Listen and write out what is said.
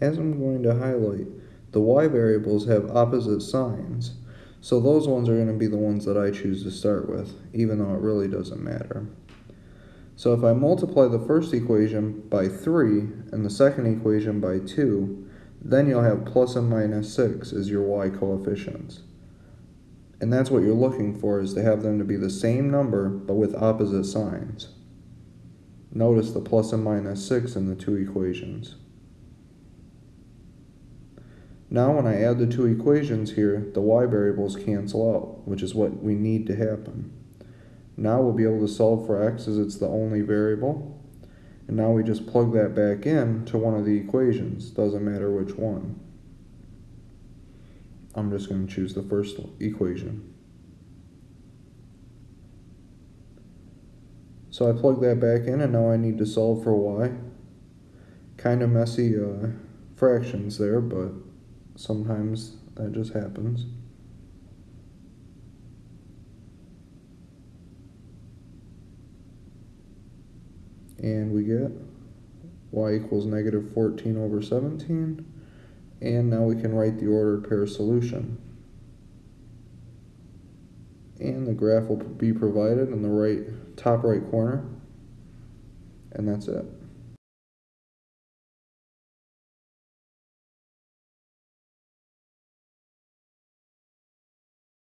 as I'm going to highlight, the y variables have opposite signs. So those ones are going to be the ones that I choose to start with, even though it really doesn't matter. So if I multiply the first equation by 3 and the second equation by 2, then you'll have plus and minus 6 as your y coefficients. And that's what you're looking for, is to have them to be the same number, but with opposite signs. Notice the plus and minus 6 in the two equations. Now when I add the two equations here, the y variables cancel out, which is what we need to happen. Now we'll be able to solve for x as it's the only variable. And now we just plug that back in to one of the equations, doesn't matter which one. I'm just going to choose the first equation. So I plug that back in and now I need to solve for y. Kind of messy uh, fractions there, but sometimes that just happens. And we get y equals negative 14 over 17. And now we can write the ordered pair solution. And the graph will be provided in the right top right corner. And that's it.